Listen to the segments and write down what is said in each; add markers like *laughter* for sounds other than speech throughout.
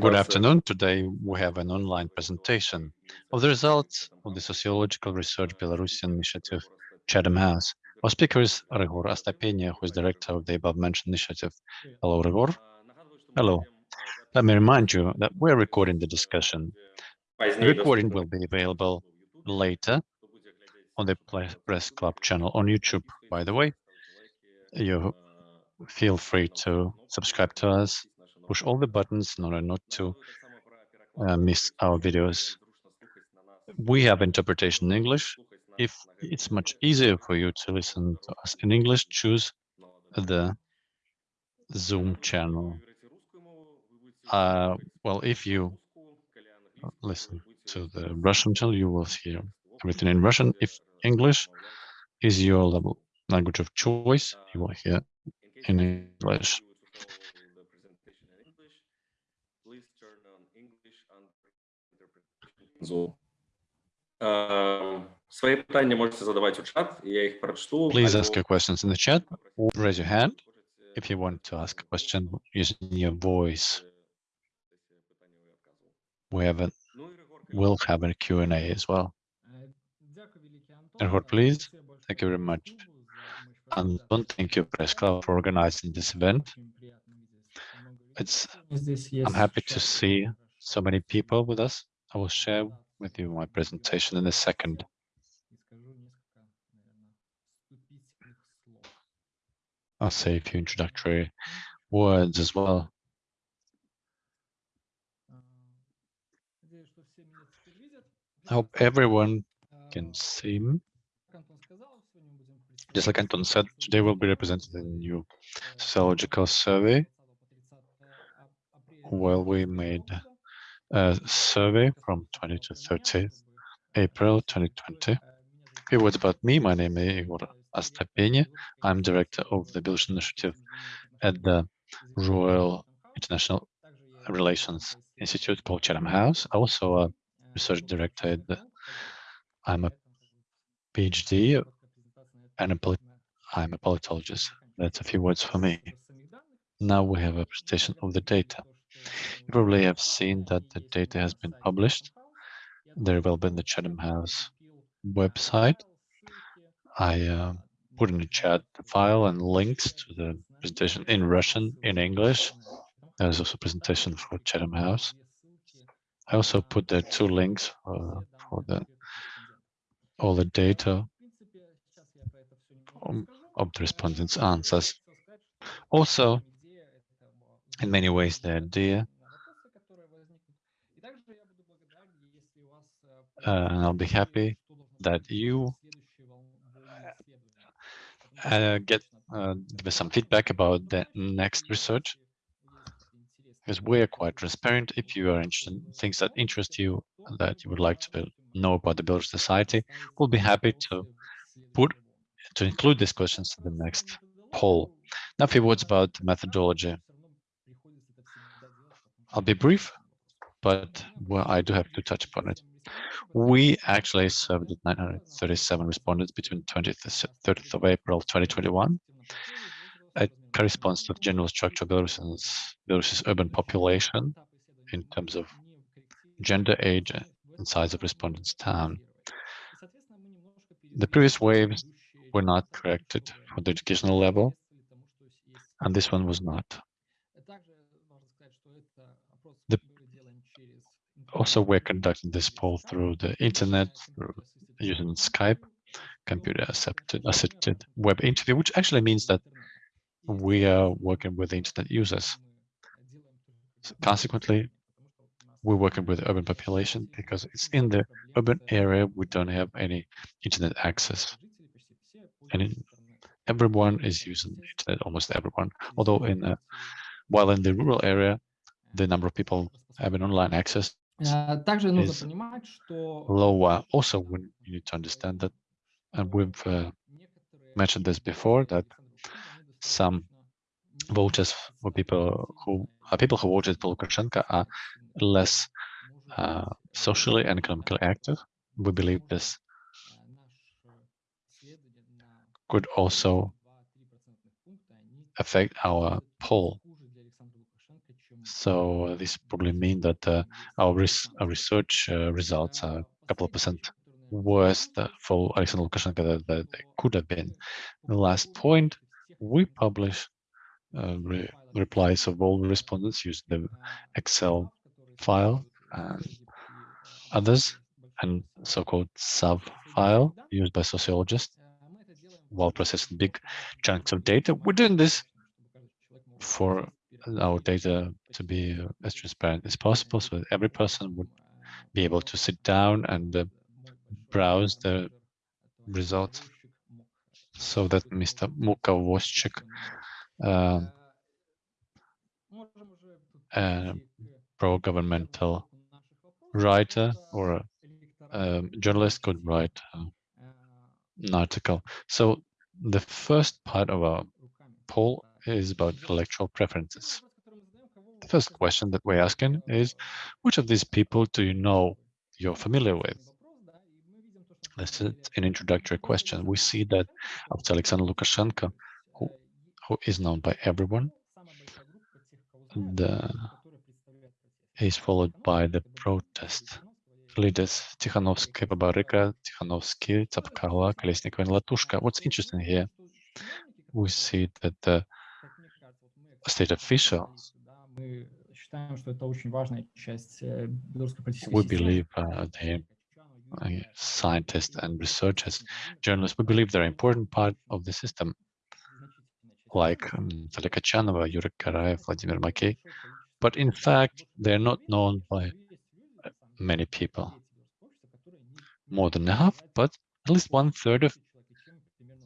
Good afternoon. Today we have an online presentation of the results of the Sociological Research Belarusian Initiative Chatham House. Our speaker is Ryhor Astapenia, who is director of the above-mentioned initiative. Hello, Ryhor. Hello. Let me remind you that we're recording the discussion. The recording will be available later on the Press Club channel on YouTube, by the way. You feel free to subscribe to us, push all the buttons in order not to uh, miss our videos. We have interpretation in English. If it's much easier for you to listen to us in English, choose the Zoom channel. Uh, well, if you listen to the Russian channel, you will hear everything in Russian. If English is your language of choice, you will hear in English. Zoom. Свои питання можете задавати у чат, я їх прочту. Please ask your questions in the chat or raise your hand if you want to ask a question using your voice. We have a, we'll have a Q&A as well. Ryhor, please. Thank you very much. And don't thank you, Press Club, for organizing this event. It's, I'm happy to see so many people with us. I will share with you my presentation in a second. I'll say a few introductory words as well. I hope everyone can see me. Just like Anton said, today we'll be representing the new sociological survey. Well, we made survey from 20 to 30 April 2020. A few words about me. My name is Igor Astapenia. I'm director of the Belarusian Initiative at the Royal International Relations Institute called Chatham House. Also a research director at the, I'm a PhD and a I'm a politologist. That's a few words for me. Now we have a presentation of the data. You probably have seen that the data has been published. There will be in the Chatham House website. I uh, put in the chat the file and links to the presentation in Russian, in English. There's also a presentation for Chatham House. I also put the two links uh, for the all the data of the respondents' answers. Also, in many ways the idea. Uh, and I'll be happy that you uh, get uh, give us some feedback about the next research because we are quite transparent. If you are interested in things that interest you, that you would like to know about the Belarus society, we'll be happy to put to include these questions in the next poll. Now, a few words about the methodology. I'll be brief, but well, I do have to touch upon it. We actually served 937 respondents between 20th and 30th of April 2021. It corresponds to the general structure of Belarus's, Belarus's urban population in terms of gender, age, and size of respondents' town. The previous waves were not corrected for the educational level, and this one was not. Also, we're conducting this poll through the internet, through using Skype, computer assisted, assisted web interview, which actually means that we are working with internet users. So consequently, we're working with urban population because it's in the urban area we don't have any internet access. And everyone is using internet, almost everyone. Although in a, while in the rural area, the number of people having online access is lower. Also, we need to understand that, and we've uh, mentioned this before, that some voters for people who are people who voted for Lukashenko are less uh, socially and economically active. We believe this could also affect our poll So uh, this probably mean that uh, our, res our research uh, results are a couple of percent worse for Alexander Lukashenko than they could have been. The last point, we publish uh, re replies of all respondents using the Excel file and others, and so-called SAV file used by sociologists while processing big chunks of data. We're doing this for our data to be as transparent as possible, so that every person would be able to sit down and uh, browse the results, so that Mr. Mukavozchik, uh, uh, pro-governmental writer or a um, journalist could write an article. So the first part of our poll is about electoral preferences. The first question that we're asking is, which of these people do you know you're familiar with? This is an introductory question. We see that after Alexander Lukashenko, who, who is known by everyone, the, is followed by the protest leaders Tikhanovsky, Babarika, Tikhanovsky, Tsapkala, Kolesnikov, and Latushka. What's interesting here, we see that the state officials. We believe uh, the uh, scientists and researchers, journalists, we believe they're an important part of the system, like um, Chanova, Kachanova, Yuri Karaev, Vladimir Makey. But in fact, they're not known by many people, more than half, but at least one third of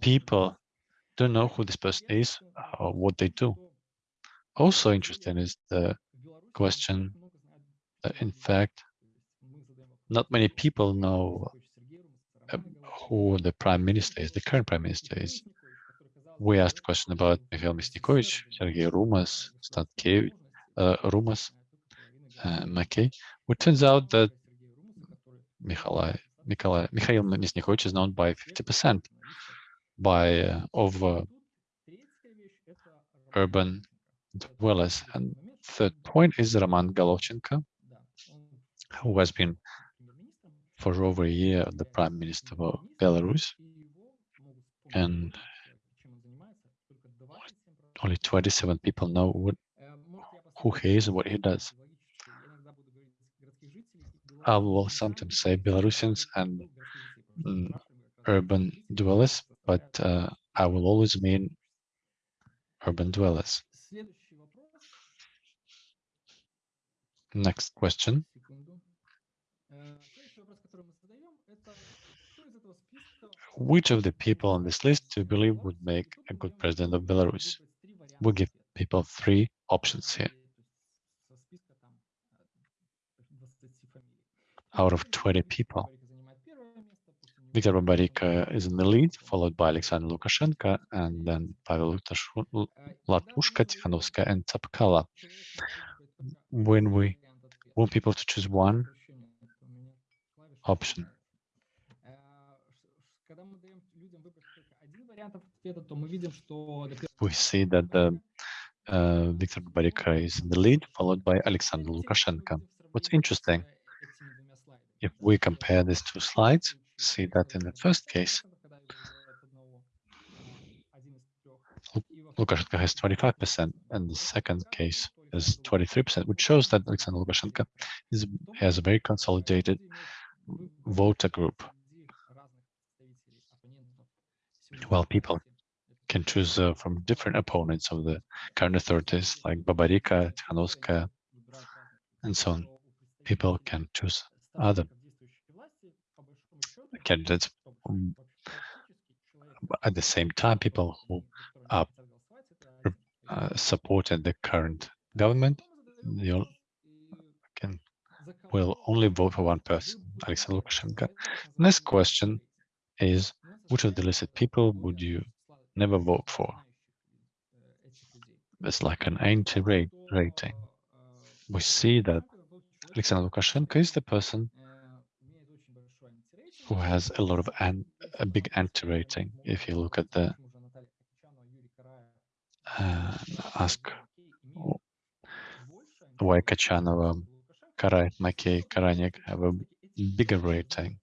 people don't know who this person is or what they do. Also interesting is the question that in fact, not many people know uh, who the prime minister is, the current prime minister is. We asked a question about Mikhail Myasnikovich, Sergei Rumas, Statkevich, uh, Rumas, uh, Makey. It turns out that Mikhail, Mikhail, Mikhail Myasnikovich is known by 50% by uh, of uh, urban dwellers. And third point is Roman Golovchenko, who has been for over a year the prime minister of Belarus, and only 27 people know what, who he is and what he does. I will sometimes say Belarusians and mm, urban dwellers, but uh, I will always mean urban dwellers. Next question. Which of the people on this list do you believe would make a good president of Belarus? We give people three options here. Out of 20 people, Viktor Babarika is in the lead, followed by Alexander Lukashenko, and then Pavel Latushka, Tikhanovskaya, and Tsapkala. When we want people to choose one option. We see that the uh, Viktor Baryka is in the lead, followed by Alexander Lukashenko. What's interesting, if we compare these two slides, see that in the first case, Lukashenko has 25%, and the second case, is 23%, which shows that Alexander Lukashenko is, has a very consolidated voter group. While people can choose uh, from different opponents of the current authorities like Babarika, Tikhanovskaya, and so on. People can choose other candidates. um, At the same time, people who are uh, the current government you can will only vote for one person, Alexander Lukashenko. Next question is, which of the listed people would you never vote for? It's like an anti-rate rating. We see that Alexander Lukashenko is the person who has a lot of an, a big anti-rating. If you look at the uh, ask why Kachanova, Kara, Makey, Karanik have a bigger rating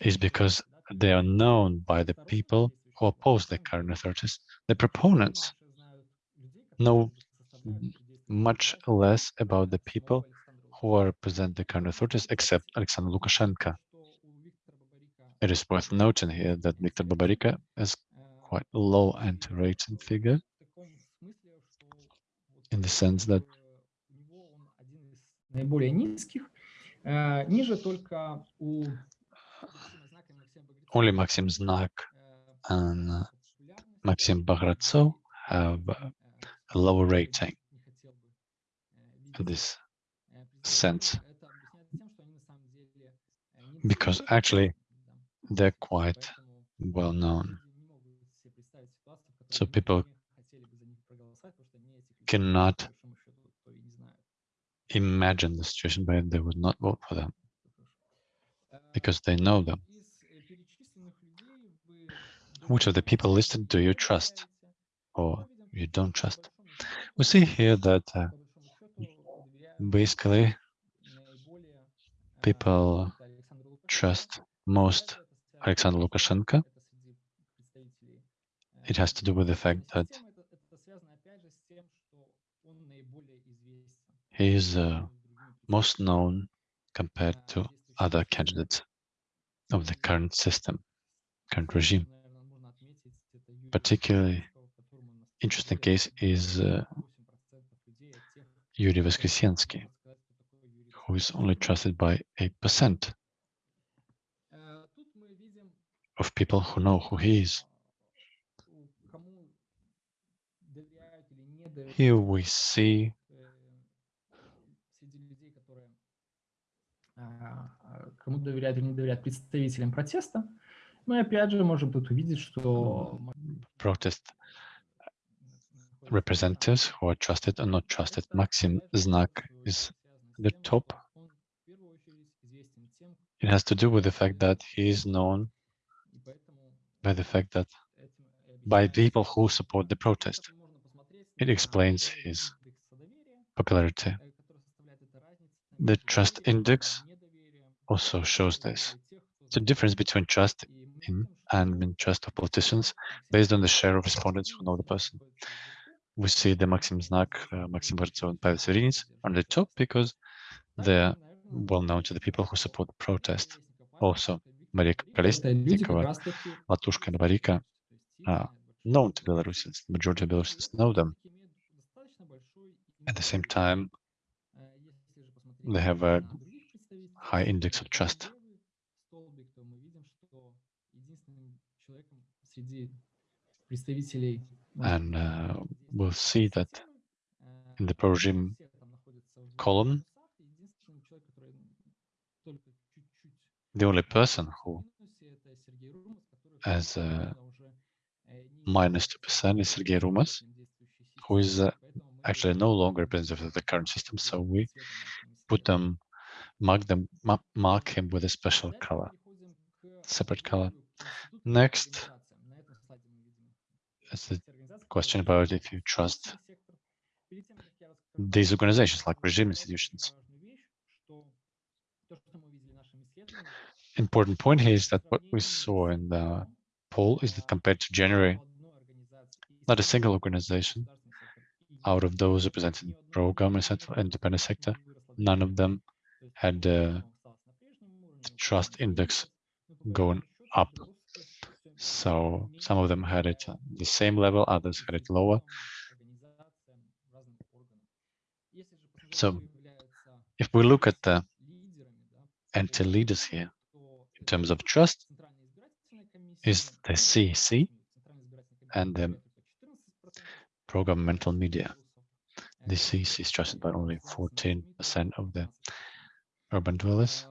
is because they are known by the people who oppose the current authorities. The proponents know much less about the people who represent the current authorities, except Alexander Lukashenko. It is worth noting here that Viktor Babarika has quite low anti-rating figure in the sense that only Maxim Znak and Maxim Bogretsov have a lower rating in this sense. because actually they're quite well known. So people cannot *laughs* imagine the situation where they would not vote for them because they know them. Which of the people listed do you trust or you don't trust? We see here that uh, basically people trust most Alexander Lukashenko. It has to do with the fact that he is uh, most known compared to other candidates of the current system, current regime. Particularly interesting case is uh, Yuri Voskresensky, who is only trusted by 8% of people who know who he is. Here we see кому доверяют или не доверяют представителям протеста. Мы опять же можем тут увидеть, что protest representatives who are trusted or not trusted. Maxim Znak is the top. It has to do with the fact that he is known by the fact that by people who support the protest. It explains his popularity. The trust index also shows this. The difference between trust in and mistrust of politicians based on the share of respondents who know the person. We see the Maxim Znak, uh, Maxim Herzog, and Pavel Serins on the top because they're well known to the people who support the protest. Also, Maria Kolesnikova, Latushka and Varika, are uh, known to Belarusians. The majority of Belarusians know them. At the same time, they have a high index of trust. And uh, we'll see that in the pro-regime column, the only person who has a minus 2% is Sergei Rumas, who is uh, actually no longer representative of the current system. So we put them, mark them, ma- mark him with a special color, separate color. Next, is the question about if you trust these organizations like regime institutions. Important point here is that what we saw in the poll is that compared to January, not a single organization out of those represented pro-government and independent sector, none of them had the trust index going up. So some of them had it the same level, others had it lower. So if we look at the anti-leaders here, in terms of trust, is the CEC and the pro-governmental media. The CEC is trusted by only 14% of the urban dwellers.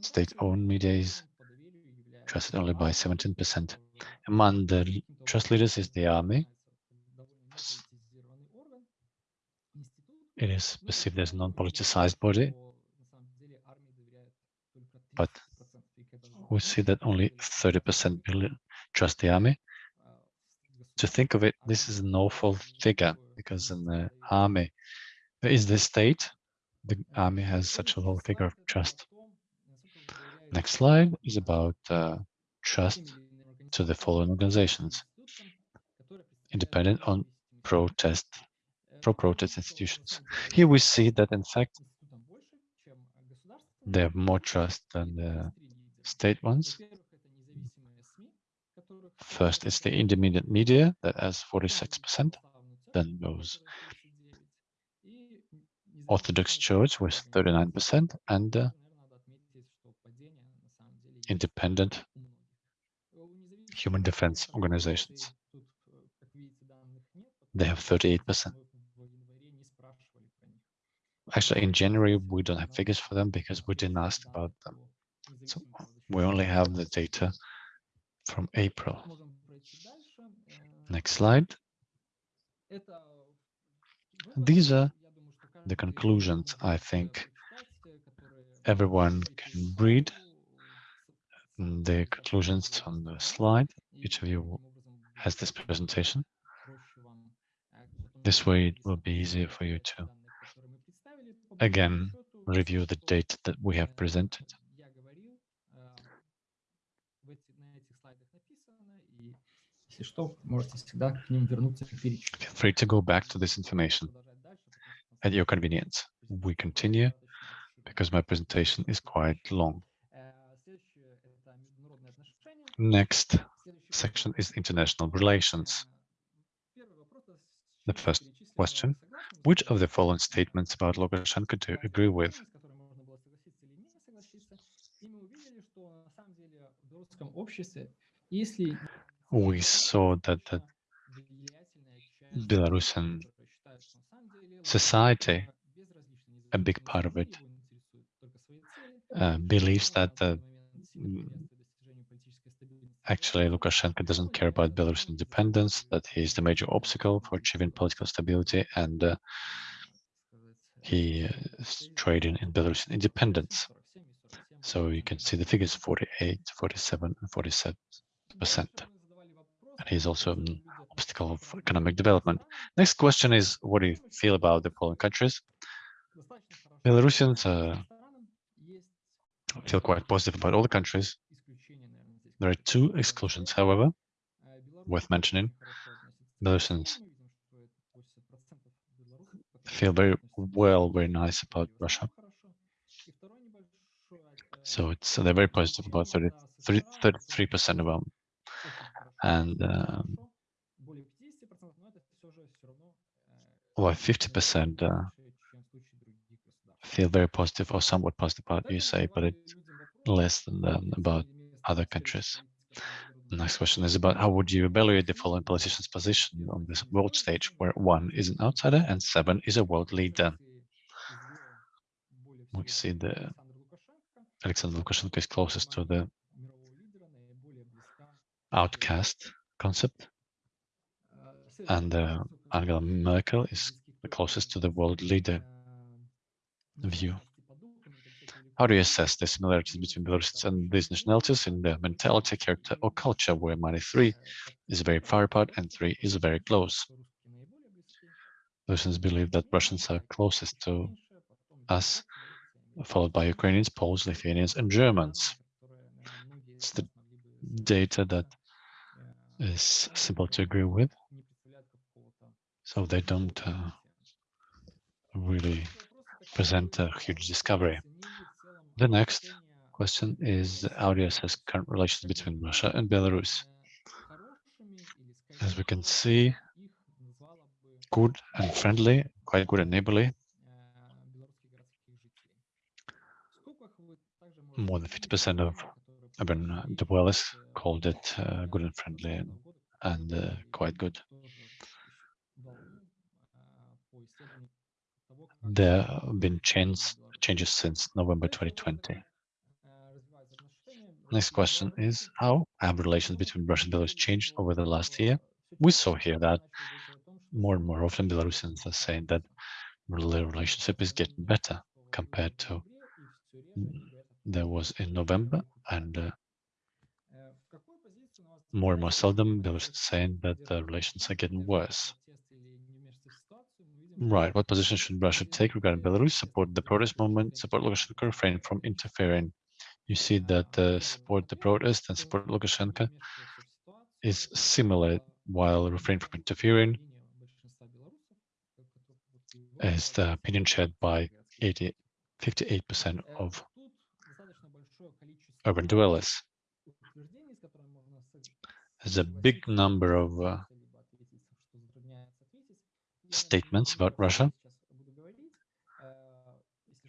State-owned media is trusted only by 17%. Among the trust leaders is the army. It is perceived as a non-politicized body, but we see that only 30% bel- trust the army, to think of it, this is an awful figure because in the army, is the state, the army has such a low figure of trust. Next slide is about uh, trust to the following organizations, independent on protest, pro-protest institutions. Here we see that in fact, they have more trust than the state ones. First, is the independent media that has 46%, then goes Orthodox Church with 39%, and uh, independent human defense organizations. They have 38%. Actually, in January, we don't have figures for them because we didn't ask about them. So we only have the data from April. Next slide. These are the conclusions I think everyone can read the conclusions on the slide. Each of you has this presentation. This way it will be easier for you to, again, review the data that we have presented. Если что, можете всегда к ним вернуться и перечитать. Feel free to go back to this information at your convenience. We continue because my presentation is quite long. Next section is international relations. The first question, which of the following statements about Lukashenko do you agree with? We saw that the Belarusian society, a big part of it, uh, believes that the actually Lukashenko doesn't care about Belarus independence, that he is the major obstacle for achieving political stability, and uh, he is trading in Belarusian independence. So you can see the figures 48, 47, and 47 percent. And he's also an obstacle of economic development. Next question is, what do you feel about the following countries? Belarusians uh, feel quite positive about all the countries. There are two exclusions, however, worth mentioning. Belarusians feel very well, very nice about Russia. So it's they're very positive about 33 percent of them, and um, well, 50 percent uh, feel very positive or somewhat positive about USA, but it's less than um, about other countries. The next question is about how would you evaluate the following politicians' position on this world stage, where one is an outsider and seven is a world leader. We see the Alexander Lukashenko is closest to the outcast concept, and uh, Angela Merkel is the closest to the world leader view. How do you assess the similarities between Belarusians and these nationalities in their mentality, character, or culture, where minus three is very far apart and three is very close? Belarusians believe that Russians are closest to us, followed by Ukrainians, Poles, Lithuanians, and Germans. It's the data that is simple to agree with. So they don't uh, really present a huge discovery. The next question is you assess current relations between Russia and Belarus? As we can see, good and friendly, quite good and neighborly. More than 50% of urban dwellers called it uh, good and friendly and, and uh, quite good. There have been changes changes since November 2020. Next question is, how have relations between Russia and Belarus changed over the last year? We saw here that more and more often Belarusians are saying that the relationship is getting better compared to there was in November and uh, more and more seldom, Belarus is saying that the relations are getting worse. Right, what position should Russia take regarding Belarus? Support the protest movement, support Lukashenko, refrain from interfering. You see that uh, support the protest and support Lukashenko is similar, while refrain from interfering is the opinion shared by 80, 58% of urban dwellers. There's a big number of uh, statements about Russia,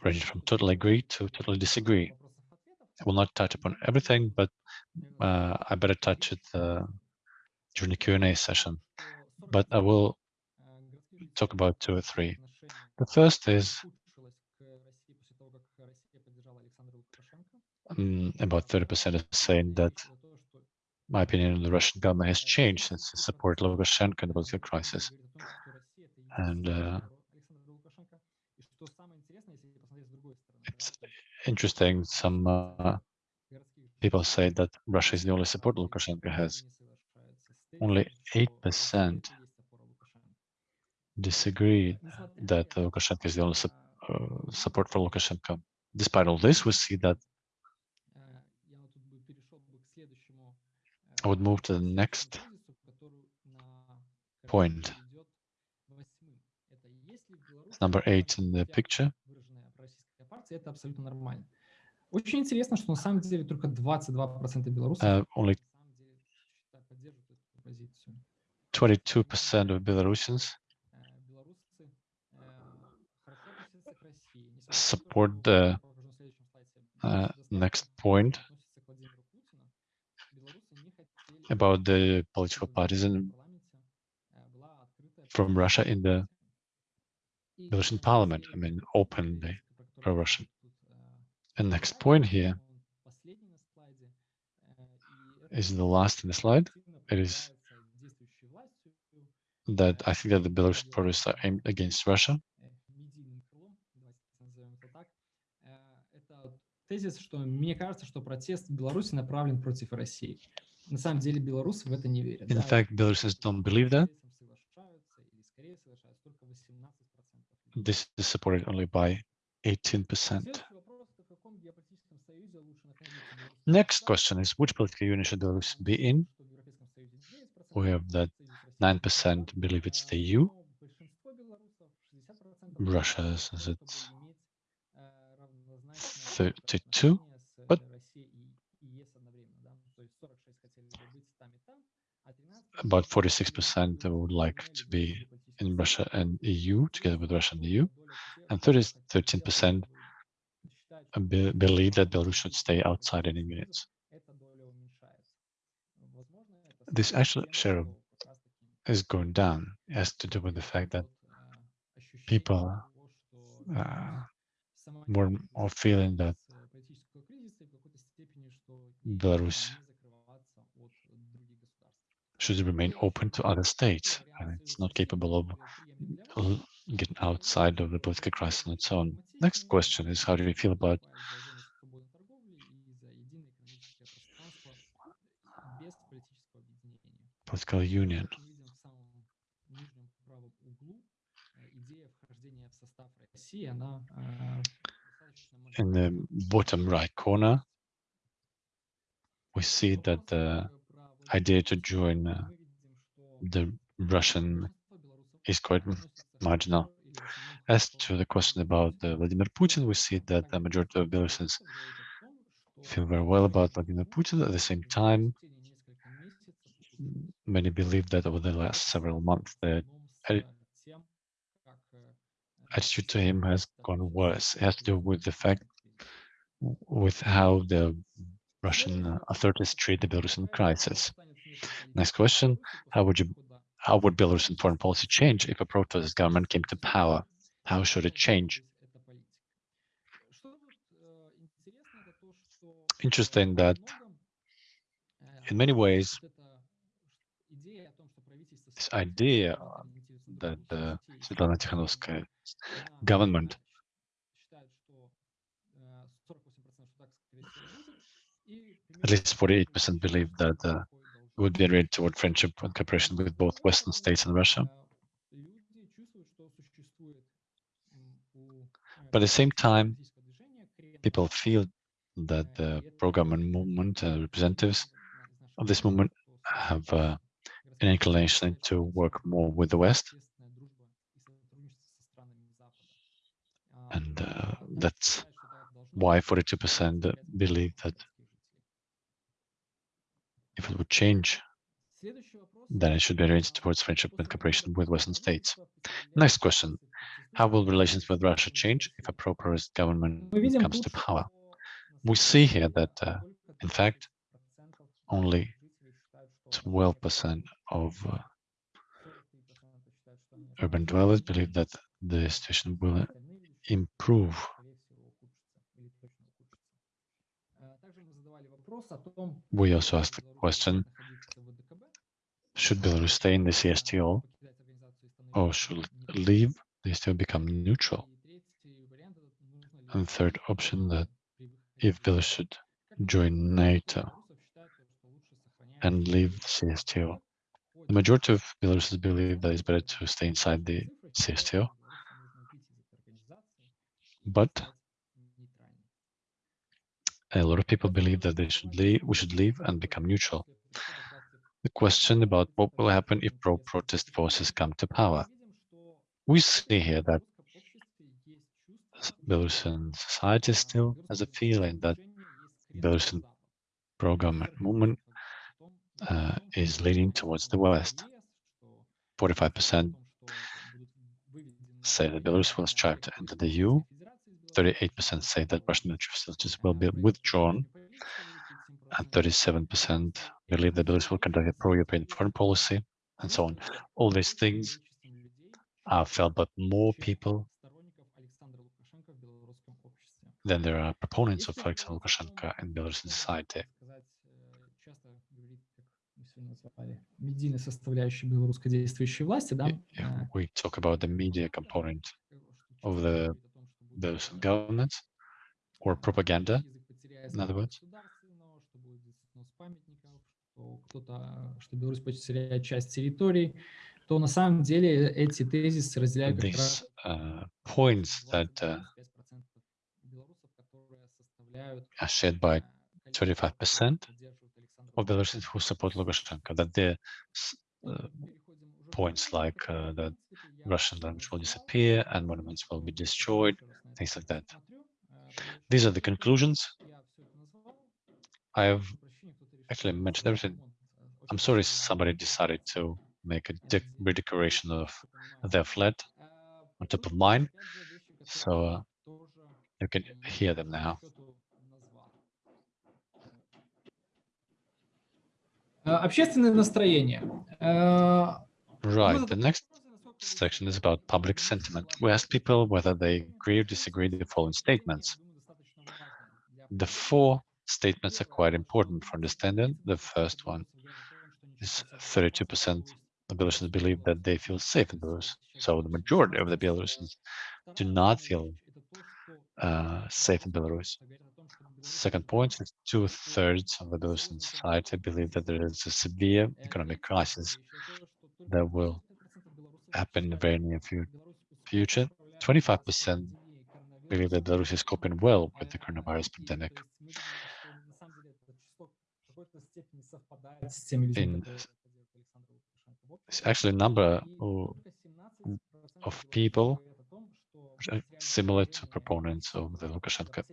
ranging from totally agree to totally disagree. I will not touch upon everything, but uh, I better touch it uh, during the Q&A session. But I will talk about two or three. The first is um, about 30% is saying that my opinion on the Russian government has changed since the support Lukashenko in the political crisis. And uh, it's interesting, some uh, people say that Russia is the only support Lukashenko has. Only 8% disagree that Lukashenko is the only su uh, support for Lukashenko. Despite all this, we see that I would move to the next point. It's number eight in the picture. Это абсолютно нормально. Очень интересно, что на самом деле только 22% белорусов Uh, only на самом деле поддерживают эту позицию. 22% of Belarusians Э, Белорусы э, хорошо относятся к России. несмотря на то, support что, the я покажу на следующем слайде, uh, белорусы next достаточно point about the чтобы political в parties in, парламенте, э, была открытая from Russia in the оппозиция. И Belarusian на parliament. I последний mean, пункт, openly про который pro-Russian. тут, э, And next упоминается, point here он последний на слайде, э, и это is the то, last in the что slide. активно It is продвигается действующей властью, that I think that the Belarusian protests are aimed against Russia. э, медийным крылом, давайте назовем это так. Э, Это тезис, что мне кажется, что протест в Беларуси направлен против России. На самом деле белорусы в это не верят. In да, fact, Belarusians don't believe that. с этим соглашаются или скорее соглашаются только 18%. людей. This is supported only by 18%. Следующий вопрос, это в каком геополитическом союзе лучше находиться? Беларусь или Next Китай? question is which political union should Belarus be in? Что в Европейском Союзе 9%, We have that в Союзе с Россией 9% believe it's the Э, EU. но большинство белорусов, 60%, Russia за то, says чтобы it's иметь, э, равнозначное 32, About 46% would like to be in Russia and EU, together with Russia and EU, and 30 13% be- believe that Belarus should stay outside any units. This actual share Is going down. It has to do with the fact that people uh, more more feeling that Belarus should remain open to other states, and it's not capable of getting outside of the political crisis on its own. Next question is, how do you feel about political union? In the bottom right corner, we see that the idea to join uh, the Russian is quite marginal. As to the question about uh, Vladimir Putin, we see that the majority of Belarusians feel very well about Vladimir Putin. At the same time, many believe that over the last several months, the attitude to him has gone worse. It has to do with the fact with how the Russian uh, authorities treat the Belarusian crisis. Next question, how would you how would Belarusian foreign policy change if a protest government came to power? How should it change? Interesting that in many ways, this idea that the Svetlana Tikhanovskaya government at least 48% believe that uh, it would be a route toward friendship and cooperation with both Western states and Russia. But at the same time, people feel that the program and movement uh, representatives of this movement have uh, an inclination to work more with the West. And uh, that's why 42% believe that if it would change, then it should be oriented towards friendship and cooperation with Western states. Next question. How will relations with Russia change if a pro-Russian government comes to power? We see here that, uh, in fact, only 12% of uh, urban dwellers believe that the situation will improve We also asked the question, should Belarus stay in the CSTO or should leave? The still become neutral? And third option that if Belarus should join NATO and leave the CSTO. The majority of Belarusians believe that it's better to stay inside the CSTO, but a lot of people believe that they should leave, we should leave and become neutral. The question about what will happen if pro-protest forces come to power. We see here that Belarusian society still has a feeling that Belarusian pro-government movement uh, is leaning towards the West. 45% say that Belarus will strive to enter the EU. 38% say that Russian military facilities will be withdrawn, and 37% believe that Belarus will conduct a pro-European foreign policy, and so on. All these things are felt by more people than there are proponents of Alexander Lukashenko in Belarusian society. If we talk about the media component of the those governments or propaganda, in other words. These uh, points that uh, are shared by twenty-five percent of Belarusians who support Lukashenko, that the uh, points like uh, that Russian language will disappear and monuments will be destroyed, еще раз на это things like that. посмотрю. Э, потому These что are the я conclusions. всё это назвал. I've Прошу прощения, кто-то решил actually сделать mentioned everything. ремонт, э, очень I'm sorry красивый somebody ремонт. decided to make a Э, de- здесь redecoration of я понимаю. their flat Э, on top of тут mine, опять же вещи, so которые uh, тоже, you can м, hear them по now. счету назвал. Э, Общественное настроение. Э, мы Right, задали the next вопросы, насколько люди section is about public sentiment. We asked people whether they agree or disagree with the following statements. The four statements are quite important for understanding. The first one is 32% of Belarusians believe that they feel safe in Belarus. So the majority of the Belarusians do not feel uh, safe in Belarus. Second point is two-thirds of the Belarusian society believe that there is a severe economic crisis that will happen in the very near future. 25% believe that Belarus is coping well with the coronavirus pandemic. In It's actually a number of people similar to proponents of the Lukashenko.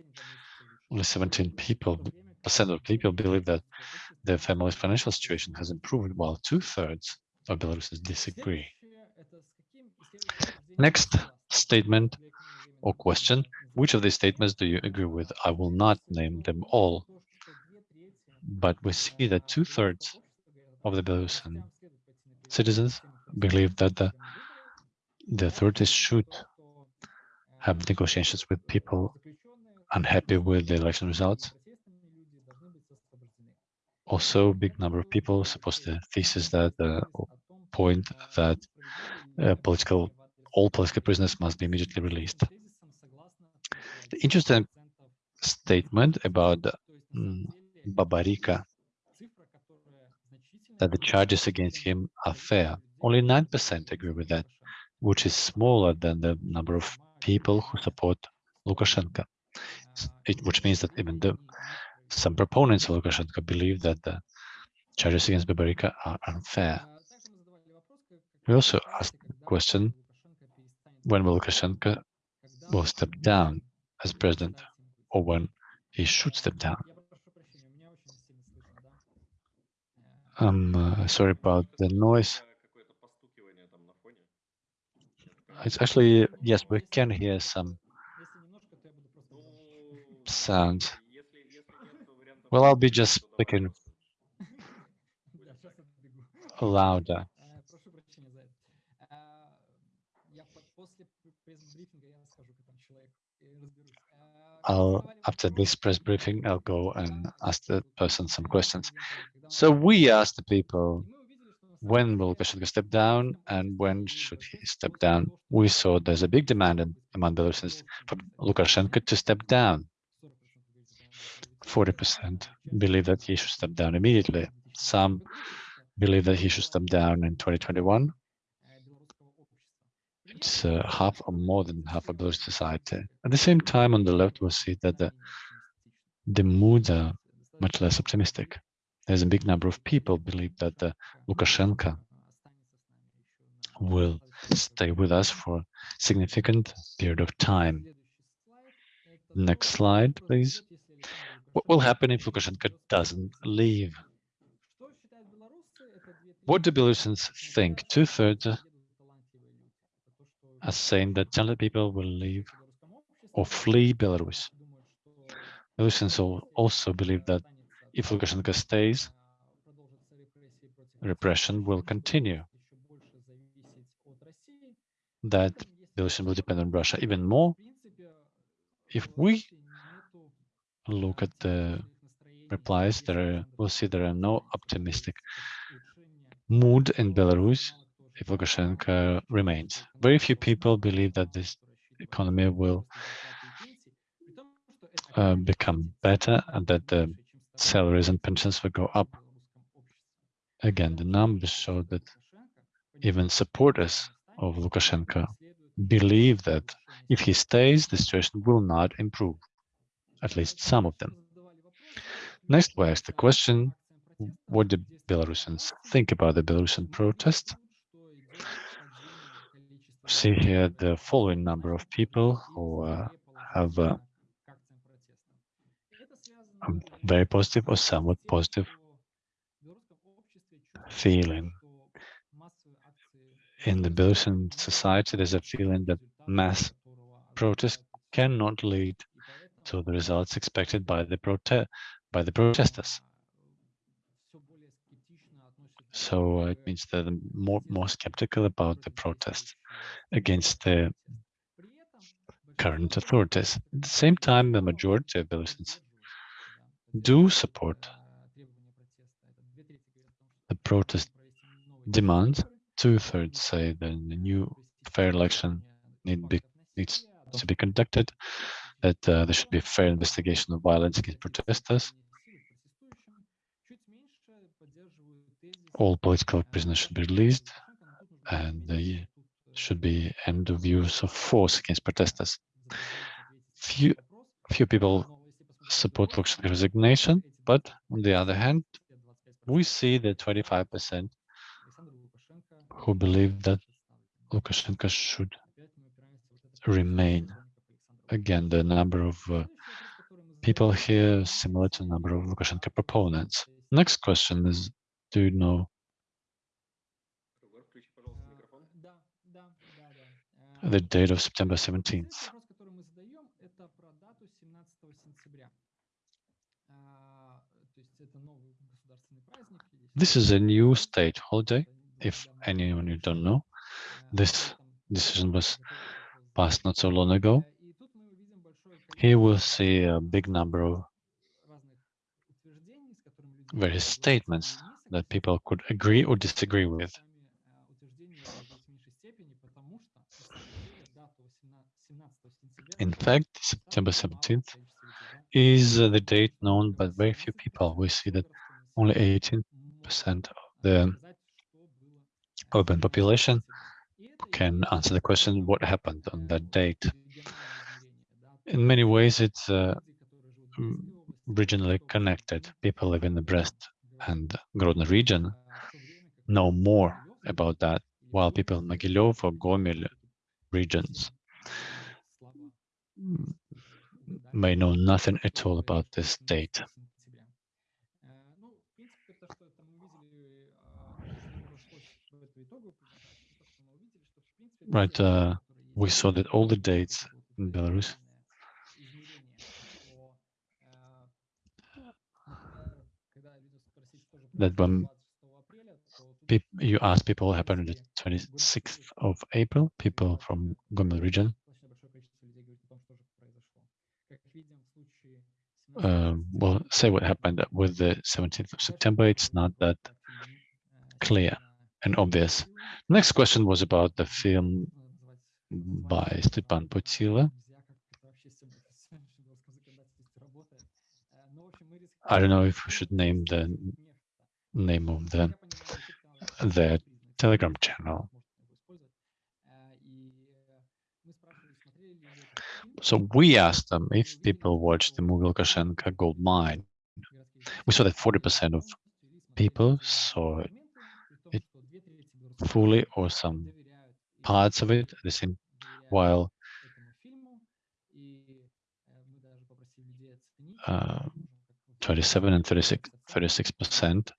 Only 17 people, percent of people believe that their family's financial situation has improved, while two thirds of Belarusians disagree. Next statement or question, which of these statements do you agree with? I will not name them all, but we see that two thirds of the Belarusian citizens believe that the, the authorities should have negotiations with people unhappy with the election results. Also, big number of people support the thesis that the point that uh, political all political prisoners must be immediately released. The interesting statement about mm, Babarika that the charges against him are fair. Only 9% agree with that, which is smaller than the number of people who support Lukashenko, it, which means that even though some proponents of Lukashenko believe that the charges against Babarika are unfair. We also asked the question, when will Lukashenko will step down as president or when he should step down. I'm uh, sorry about the noise. It's actually, yes, we can hear some sound. Well, I'll be just speaking louder. I'll, after this press briefing, I'll go and ask the person some questions. So we asked the people, when will Koshenko step down and when should he step down? We saw there's a big demand in, among Belarusians for Lukashenko to step down. 40% believe that he should step down immediately. Some believe that he should step down in 2021. It's uh, half or more than half of Belarusian society. At the same time, on the left, we'll see that the, the moods are much less optimistic. There's a big number of people believe that the Lukashenko will stay with us for a significant period of time. Next slide, please. What will happen if Lukashenko doesn't leave? What do Belarusians think? Two-thirds are saying that talented people will leave or flee Belarus. Belarusians al- also believe that if Lukashenko stays, repression will continue, that Belarusian will depend on Russia even more. If we look at the replies, there are, we'll see there are no optimistic mood in Belarus if Lukashenko remains. Very few people believe that this economy will uh, become better and that the salaries and pensions will go up. Again, the numbers show that even supporters of Lukashenko believe that if he stays, the situation will not improve, at least some of them. Next, we asked the question, what do Belarusians think about the Belarusian protest? See here the following number of people who uh, have uh, a very positive or somewhat positive feeling. In the Belarusian society, there's a feeling that mass protest cannot lead to the results expected by the prote by the protesters. So it means that they're more more skeptical about the protest against the current authorities. At the same time, the majority of Belarusians do support the protest demand. Two-thirds say that the new fair election need be, needs to be conducted, that uh, there should be a fair investigation of violence against protesters. All political prisoners should be released, and there should be end of use of force against protesters. Few, few people support Lukashenko's resignation, but on the other hand, we see that 25% who believe that Lukashenko should remain. Again, the number of uh, people here similar to the number of Lukashenko proponents. Next question is, dude know. The date of September 17th. This is a new state holiday, if anyone you don't know. This decision was passed not so long ago. Here we'll see a big number of various statements that people could agree or disagree with. In fact, September 17th is uh, the date known by very few people. We see that only 18% of the urban population can answer the question, what happened on that date? In many ways, it's uh, regionally connected. People live in the Brest and Grodno region know more about that, while people in Mogilev or Gomel regions may know nothing at all about this date. Right, uh, we saw that all the dates in Belarus that when you ask people happened on the 26th of April, people from Gomel region. Um, will well, say what happened with the 17th of September, it's not that clear and obvious. Next question was about the film by Stepan Putilo. I don't know if we should name the name of the the Telegram channel. So we asked them if people watched the Mughal Lukashenko gold mine. We saw that 40% of people saw it fully or some parts of it, the same, while uh, 27 and 36 percent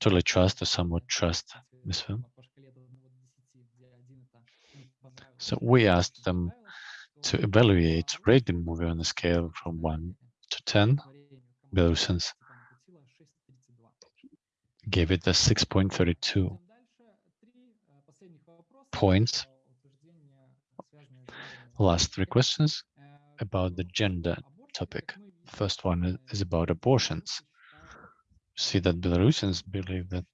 totally trust or somewhat trust this film. So we asked them to evaluate, rate the movie on a scale from 1 to 10. Belarusians gave it a 6.32 points. Last three questions about the gender topic. First one is- is about abortions. See that Belarusians believe that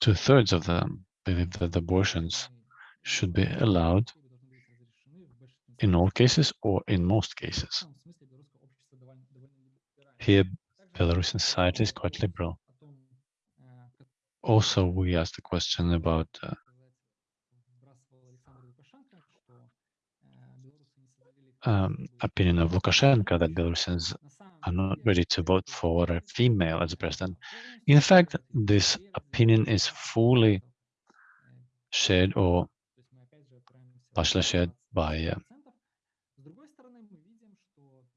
two-thirds of them believe that abortions should be allowed in all cases or in most cases. Here, Belarusian society is quite liberal. Also, we asked a question about uh, um, opinion of Lukashenko that Belarusians are not ready to vote for a female as a president. In fact, this opinion is fully shared or partially shared by uh,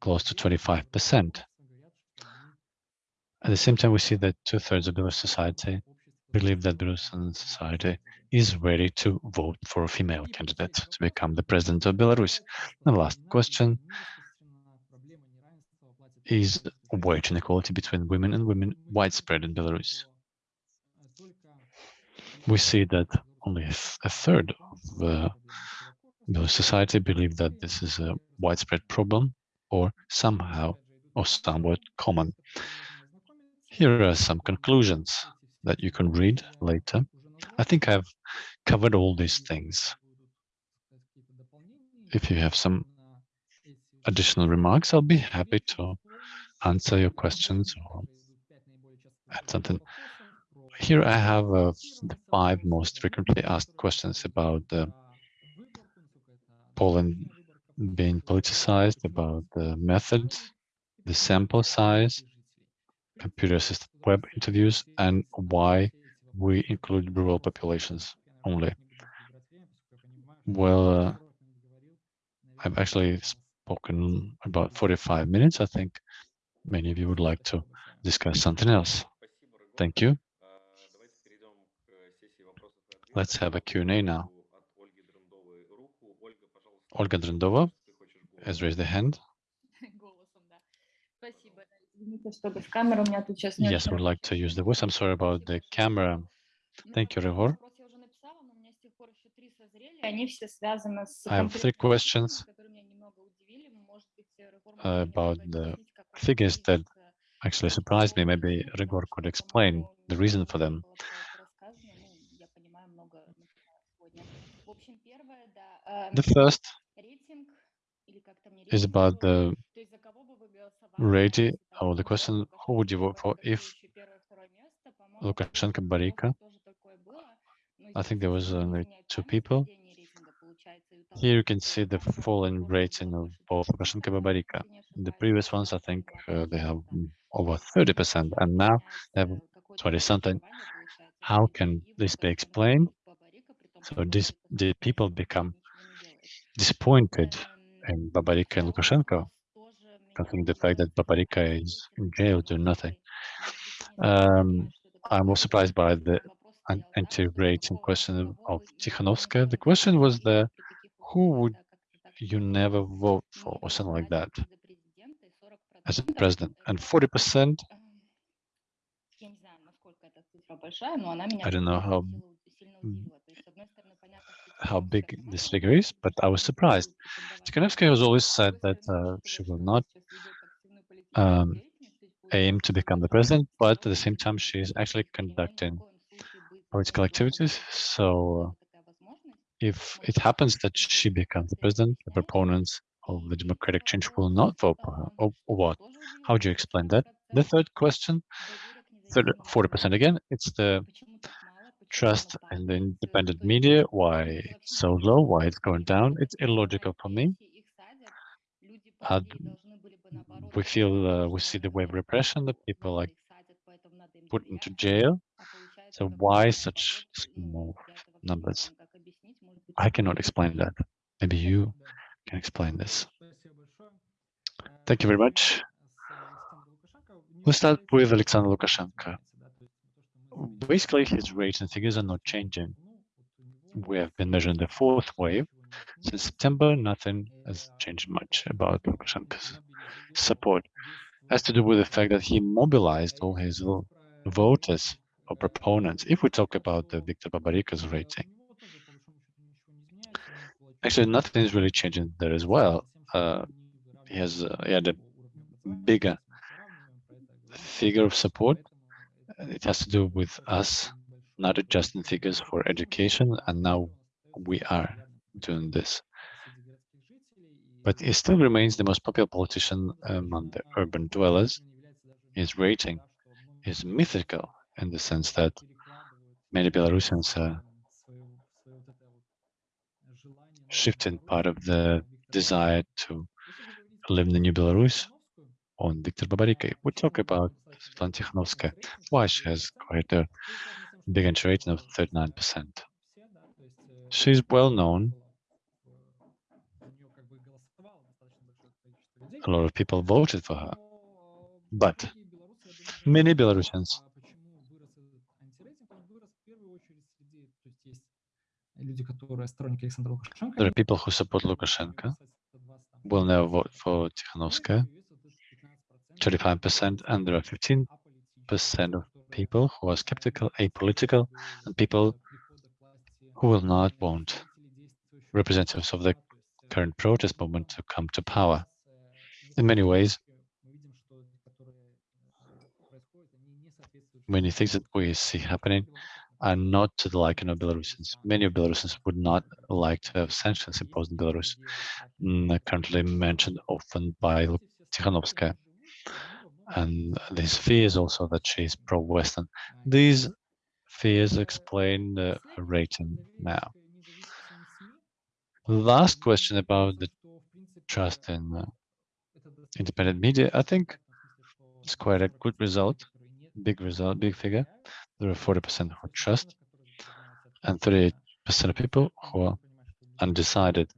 close to 25%. At the same time, we see that two-thirds of Belarus society believe that Belarusian society is ready to vote for a female candidate to become the president of Belarus. The last question is wage inequality between women and women widespread in Belarus. We see that only a third of the Belarus society believe that this is a widespread problem or somehow or somewhat common. Here are some conclusions that you can read later. I think I've covered all these things. If you have some additional remarks, I'll be happy to answer your questions or add something. Here I have uh, the five most frequently asked questions about uh, Poland being politicized, about the method, the sample size, computer-assisted web interviews, and why we include rural populations only. Well, uh, I've actually spoken about 45 minutes. I think many of you would like to discuss something else. Thank you. Let's have a Q&A now. Olga Drendova has raised the hand. Yes, I would like to use the voice. I'm sorry about the camera. Thank you, Ryhor. I have three questions uh, about the figures that actually surprised me. Maybe Ryhor could explain the reason for them. The first is about the rating or the question, who would you vote for if Lukashenko Barika? I think there was only two people. Here you can see the falling rating of both Lukashenko and Babarika. The previous ones, I think uh, they have over 30%, and now they have 20 something. How can this be explained? So this, the people become disappointed in Babarika and Lukashenko, considering the fact that Babarika is in jail doing nothing. Um, I'm surprised by the anti-rating question of Tikhanovskaya. The question was the who would you never vote for or something like that? as a president. and 40 percent? I don't know how how big this figure is but i was surprised. Tikhanovskaya has always said that uh, she will not um, aim to become the president but at the same time she is actually conducting political activities. so if it happens that she becomes the president, the proponents of the democratic change will not vote for her, or, what? How do you explain that? The third question, 40% again, it's the trust in the independent media, why it's so low, why it's going down. It's illogical for me. Uh, we feel, uh, we see the wave of repression, that people are put into jail. So why such small numbers? I cannot explain that. Maybe you can explain this. Thank you very much. We'll start with Alexander Lukashenko. Basically, his rates and figures are not changing. We have been measuring the fourth wave. Since September, nothing has changed much about Lukashenko's support. Has to do with the fact that he mobilized all his voters or proponents. If we talk about the Viktor Babarika's rating, actually nothing is really changing there as well. Uh, he has uh, he had a bigger figure of support. It has to do with us not adjusting figures for education, and now we are doing this. But he still remains the most popular politician among the urban dwellers. His rating is mythical in the sense that many Belarusians are shifting part of the desire to live in the new Belarus on Viktor Babarika. We talk about Svetlana Tikhanovskaya, why she has quite a big entry rating of 39%. She's well known. A lot of people voted for her. But many Belarusians люди, которые сторонники Александра Лукашенко, There are people who support Lukashenko, will never vote for Tikhanovskaya, 35%, and there are 15% of people who are skeptical, apolitical, and people who will not want representatives of the current protest movement to come to power. In many ways, many things that we see happening are not to the liking of Belarusians. Many of Belarusians would not like to have sanctions imposed in Belarus, mm, currently mentioned often by Tikhanovskaya. And this fear is also that she is pro-Western. These fears explain the rating now. Last question about the trust in uh, independent media. I think it's quite a good result, big result, big figure. There are 40% who trust and 38% of people who are undecided.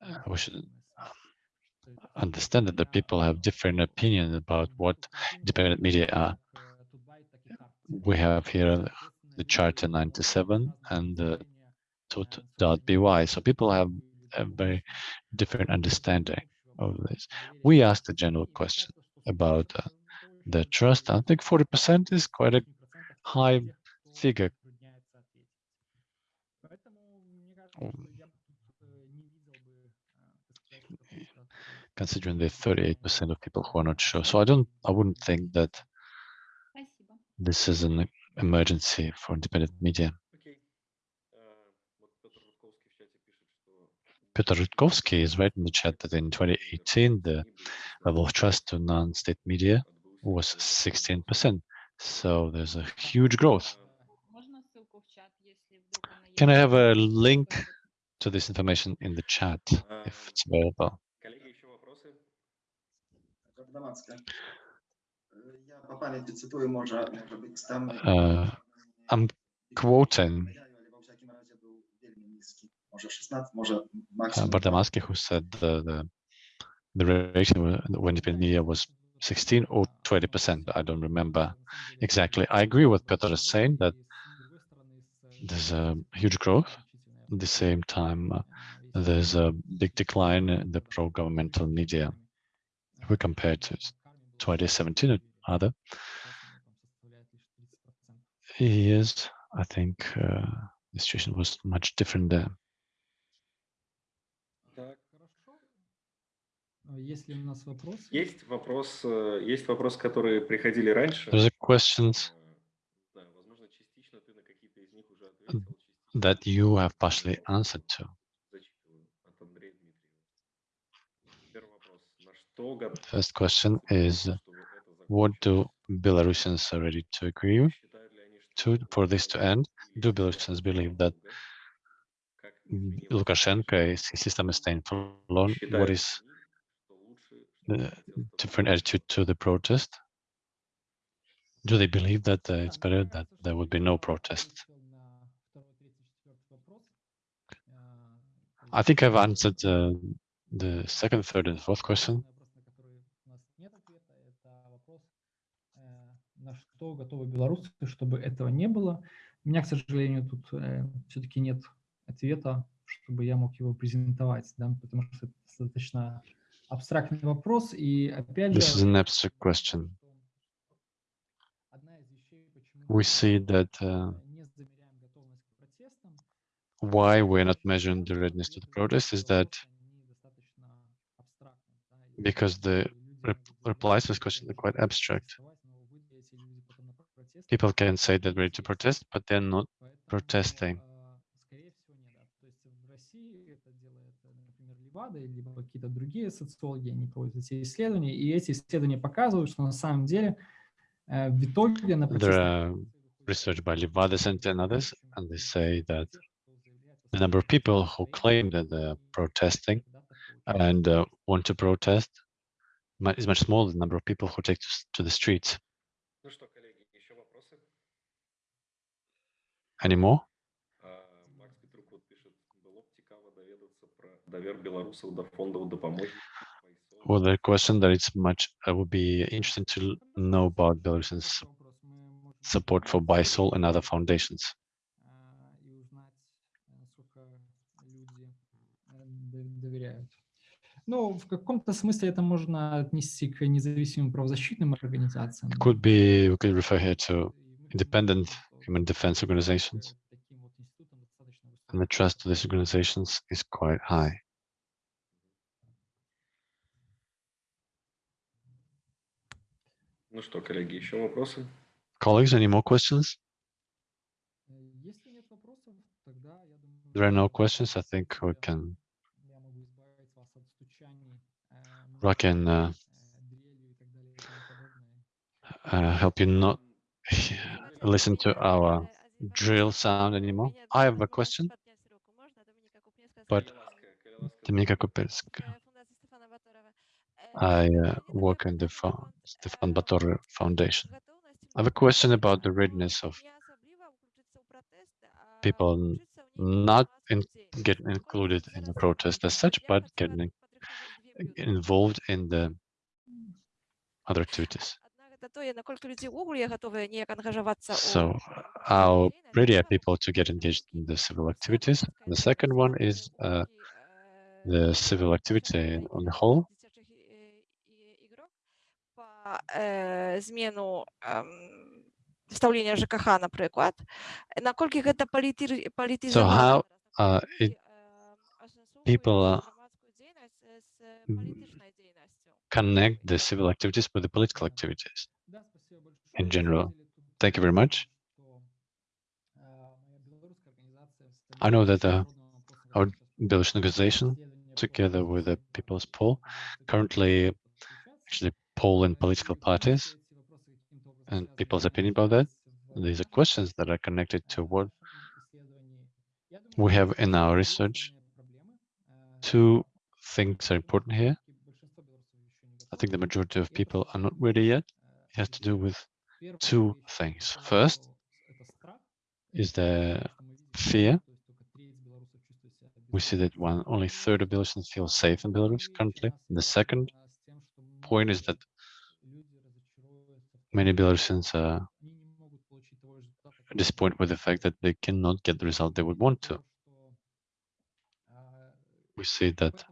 Uh, we should understand that the people have different opinions about what independent media are. We have here the Charter 97 and the. So people have a very different understanding of this. We asked a general question about uh, the trust. I think 40% is quite a high figure. Considering the 38% of people who are not sure. So I don't, I wouldn't think that this is an emergency for independent media. Peter Rutkowski is right in the chat that in 2018, the level of trust to non-state media was 16%. So there's a huge growth. Can I have a link to this information in the chat if it's available? Uh, I'm quoting. Uh, Bardamaski, э, who said the, the, the relation when Wikipedia was 16 or 20%. I don't remember exactly. I agree with Peter is saying that there's a huge growth. At the same time, uh, there's a big decline in the pro-governmental media if we compare to 2017 or other years. I think uh, the situation was much different there. Есть ли у нас вопросы? Есть вопрос, э, есть вопросы, которые приходили раньше. There's questions Э, знаю, возможно, частично ты на какие-то из них уже ответил. that you have partially answered to. Вопрос. First question is, what do? Belarusians are ready to agree to for this to end? Do Belarusians believe that как изменилась Lukashenko is his system is staying for long? What is что лучше, чтобы the протест different остановился? attitude to the protest? Do they believe that uh, it's better that there would be no protest? I think I've answered uh, the second, third, and fourth question. На что готовы белорусы, чтобы этого не было? У меня, к сожалению, тут все-таки нет ответа, чтобы я мог его презентовать, да, потому что это достаточно абстрактный вопрос. И опять This is же, an abstract question. одна из вещей, почему We мы, see that uh, не замеряем готовность к протестам, why we're not measuring the readiness to the protest is that because the rep- replies to this question are quite abstract. People can say they're ready to protest, but they're not protesting. например, Левада, либо какие-то другие социологи, они проводят эти исследования, и эти исследования показывают, что на самом деле э, в итоге на There протесты are research by Levada Center and others, and they say that the number of people who claim that they're protesting and uh, want to protest mu- is much smaller than the number of people who take to, s- to the streets. Ну что, коллеги, еще вопросы? Any more? Well, the question that it's much I would be interesting to know about Belarusian support for BYSOL and other foundations. Ну. Could be, we could refer here to independent human defense organizations. And the trust of these organizations is quite high. Ну что, коллеги, еще вопросы? Colleagues, any more questions? Э, Если нет вопросов, тогда я думаю, There are no что, questions. I think we э, can, я могу избавить вас от стучаний, э, I can uh, э, дрелью и так далее и тому подобное. uh, help you not listen to our drill sound anymore. I have a question, but Колеласка, Колеласка, Dominika Kopelska. I uh, work in the Stefan Batory Foundation. I have a question about the readiness of people not in, get included in the protest as such, but getting involved in the other activities. So, how ready are people to get engaged in the civil activities? The second one is uh, the civil activity on the whole па э, змену эм, стаўлення ЖКХ напрыклад наколькі гэта паліты So how uh, it, people, uh, m- connect the civil activities with the political activities? Да, спасибо большое. in На самом general. деле тут Thank you very much. что, а, моя белорусская организация в I know that, стабильности uh, народного вопроса our сейчас Belarusian organization, исследования together по with the вопросам People's политики, Poll, которые currently подключаться. actually poll in political parties and people's opinion about that. These are questions that are connected to what we have in our research. Two things are important here. I think the majority of people are not ready yet. It has to do with two things. First is the fear. We see that one only third of Belarusians feel safe in Belarus currently. And the second point is that many Belarusians are disappointed with the fact that they cannot get the result they would want to. We see that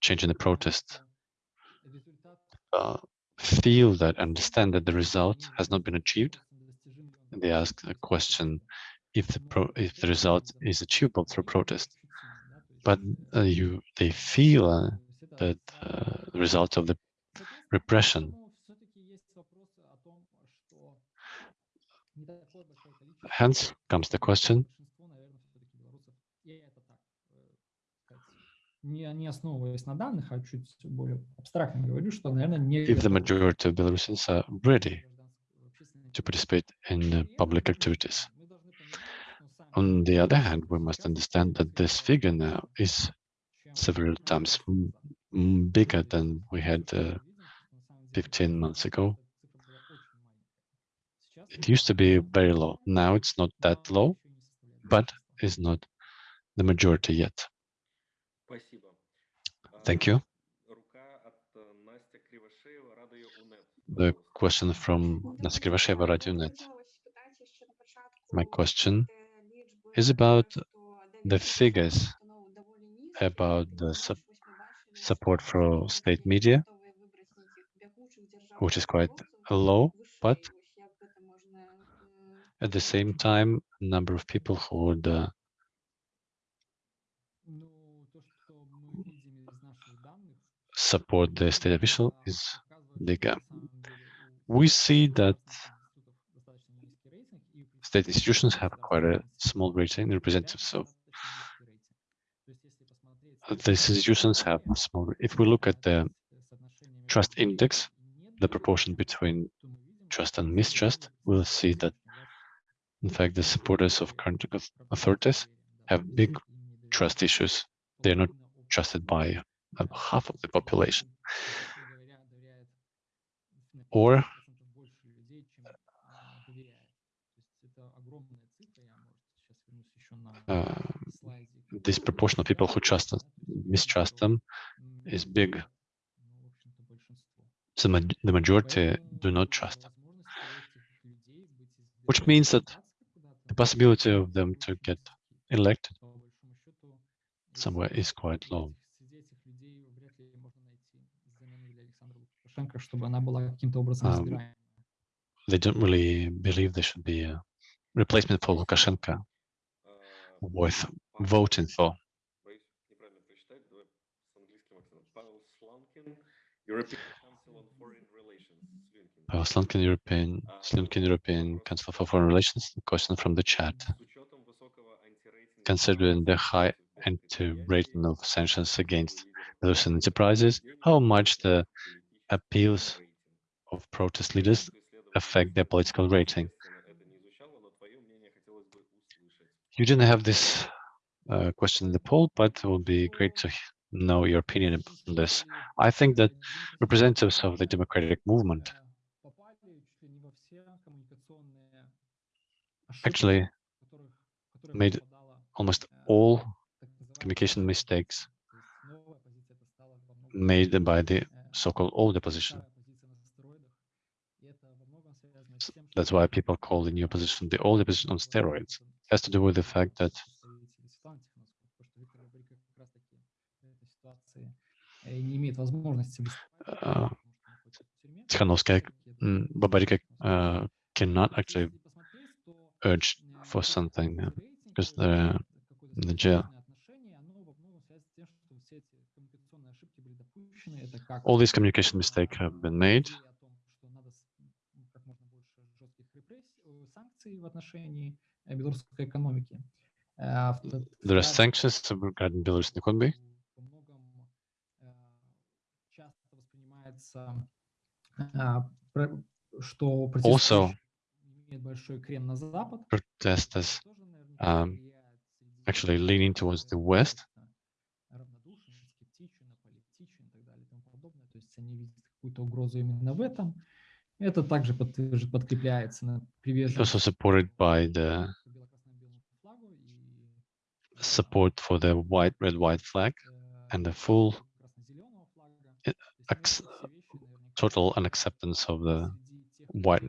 change in the protest uh, feel that understand that the result has not been achieved. And they ask the question if the if the result is achievable through protest. But uh, you they feel uh, that uh, the result of the repression. Hence comes the question, if the majority of Belarusians are ready to participate in public activities. On the other hand, we must understand that this figure now is several times bigger than we had uh, 15 months ago. It used to be very low. Now it's not that low, but is not the majority yet. Thank you. The question from Nastya Krivasheva, RadioNet. My question is about the figures about the su support for state media which is quite low, but at the same time, number of people who would uh, support the state official is bigger. We see that state institutions have quite a small rating, representatives of these institutions have small. If we look at the trust index, the proportion between trust and mistrust, we'll see that, in fact, the supporters of current authorities have big trust issues. They're not trusted by uh, half of the population. Or uh, this proportion of people who trust mistrust them is big. The majority do not trust them, which means that the possibility of them to get elected somewhere is quite low. Um, they don't really believe there should be a replacement for Lukashenko worth voting for. Uh, European, Slunkin European Council for Foreign Relations, question from the chat. Considering the high anti-rating of sanctions against Belarusian enterprises, how much the appeals of protest leaders affect their political rating? You didn't have this uh, question in the poll, but it would be great to know your opinion on this. I think that representatives of the democratic movement actually made almost all communication mistakes made by the so-called old opposition. That's why people call the new opposition the old opposition on steroids. It has to do with the fact that uh, Tikhanovskaya, mm, uh, cannot actually urge for something because the the jail. All these communication mistakes have been made. There are sanctions regarding Belarusian economy. Also, protesters um, actually leaning towards the West. It's also supported by the support for the white, red, white flag and the full total unacceptance of the white,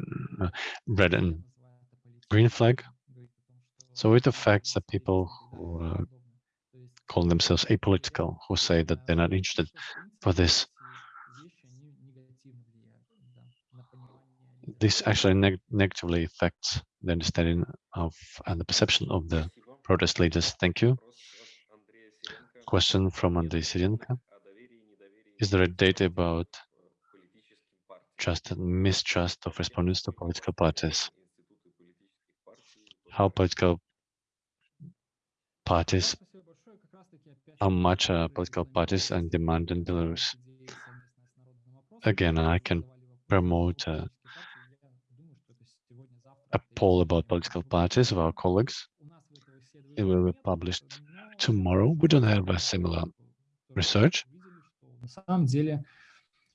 red and green flag. So it affects the people who uh, call themselves apolitical, who say that they're not interested for this. This actually neg negatively affects the understanding of and the perception of the protest leaders. Thank you. Question from Andrei Sirenka. Is there a data about trust and mistrust of respondents to political parties. How political parties, how much uh, political parties and demand in Belarus. Again, I can promote uh, a poll about political parties of our colleagues. It will be published tomorrow. We don't have a similar research,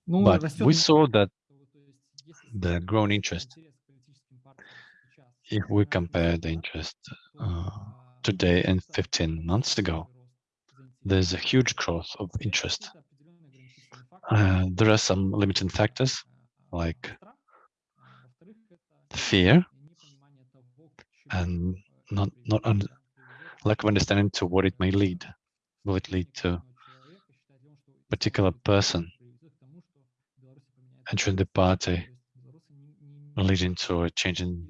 but we saw that the grown interest. If we compare the interest uh, today and 15 months ago, there's a huge growth of interest. Uh, there are some limiting factors like fear and not not lack of understanding to what it may lead. Will it lead to particular person entering the party leading to a change in,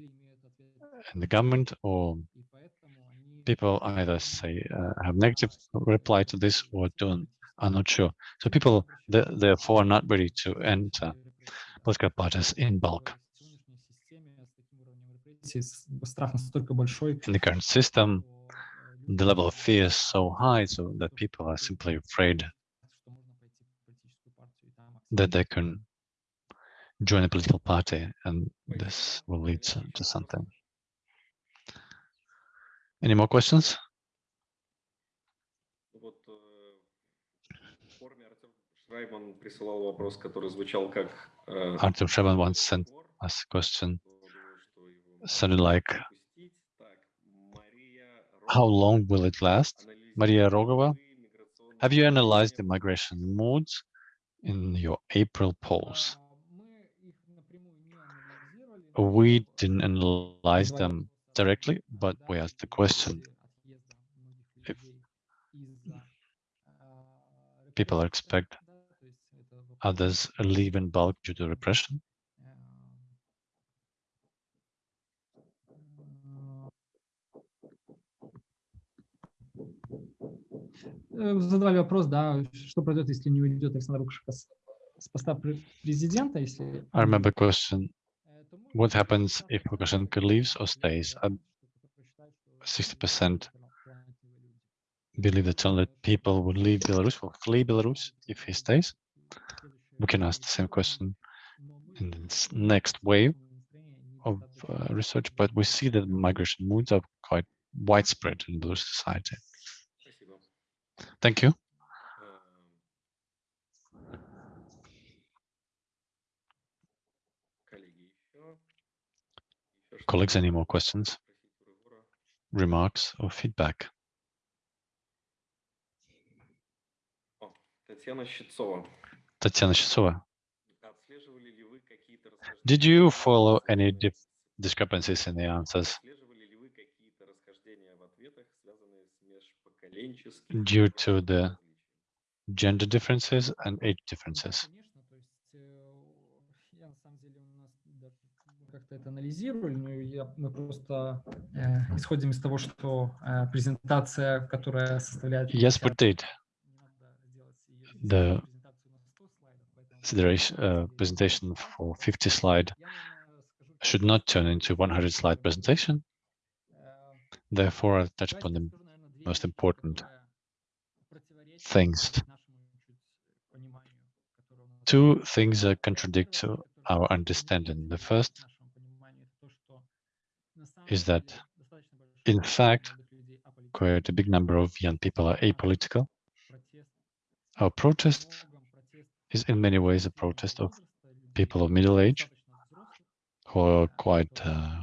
in the government or people either say uh, have negative reply to this or don't are not sure. So people th therefore are not ready to enter political parties in bulk. In the current system, the level of fear is so high so that people are simply afraid that they can join a political party, and this will lead to, to something. Any more questions? Artem Shevin once sent us a question, Sounded like, how long will it last? Maria Rogova, have you analyzed the migration moods in your April polls? We э, didn't analyze задавали them вопрос о directly, том, but we ожидают asked the ли question после отъезда многих if людей из-за, а, people репрессий, expect да, то есть это вопрос, others leave in bulk due to repression. э, э, задавали вопрос, да, что произойдет, если не уйдет Александр Лукашенко с, с поста пре- президента, если I он remember уйдет. question, Э, то мы what happens if Lukashenko leaves or stays? 60% believe that only people would leave Belarus, will flee Belarus if he stays. We can ask the same question in the next wave of uh, research, but we see that migration moods are quite widespread in Belarus society. Thank you. Colleagues, any more questions, remarks, or feedback? Tatiana Shitsova. Did you follow any discrepancies in the answers due to the gender differences and age differences? как-то это анализировали, но я, мы просто э, исходим из того, что э, презентация, которая составляет Yes, we 50, did. не надо делать её The презентацию на 100 слайдов, поэтому consideration, на uh, самом деле presentation for 50 slide я, наверное, скажу should так, not turn into 100 slide presentation. э, Therefore, I'll touch давайте upon the скажу, наверное, две most вещи, important которые противоречат things. нашему чуть пониманию, которое у нас Two things uh, Э, contradict первая to вещь, которая our противоречит understanding. The first is that, in fact, quite a big number of young people are apolitical. Our protest is in many ways a protest of people of middle age who are quite uh,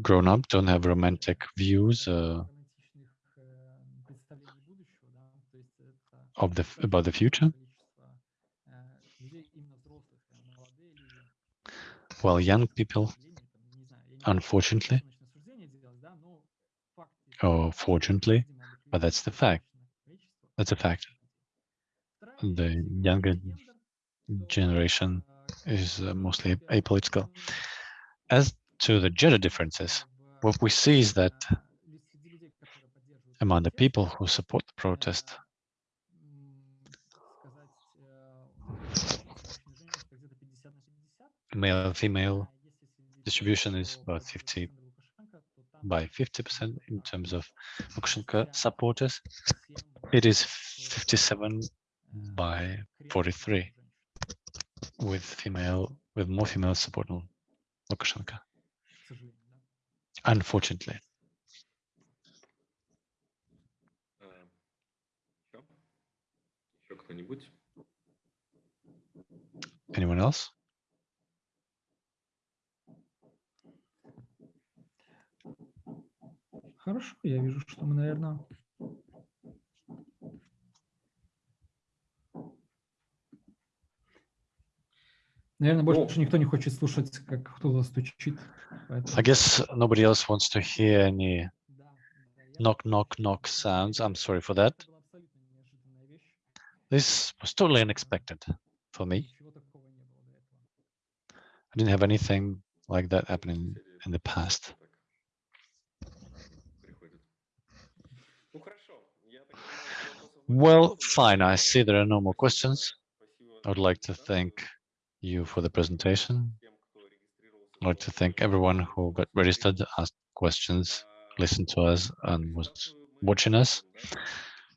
grown up, don't have romantic views uh, of the about the future. While young people, unfortunately, or fortunately, but that's the fact. That's a fact. The younger generation is uh, mostly apolitical. As to the gender differences, what we see is that among the people who support the protest, male and female distribution is about 50 by 50% in terms of Lukashenko supporters. It is 57 by 43 with female with more female support on Lukashenko. Unfortunately. Anyone else? Хорошо, я вижу, что мы, наверное, Наверное, больше никто не хочет слушать, как кто-то стучит. поэтому- I guess nobody else wants to hear any Да, да, я knock, knock, knock sounds. I'm sorry for that. Это была абсолютно неожиданная вещь. This was totally unexpected for me. Ничего такого не было до этого. I didn't have anything like that happening in the past. Well, fine. I see there are no more questions. I would like to thank you for the presentation. I'd like to thank everyone who got registered, asked questions, listened to us, and was watching us.